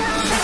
Come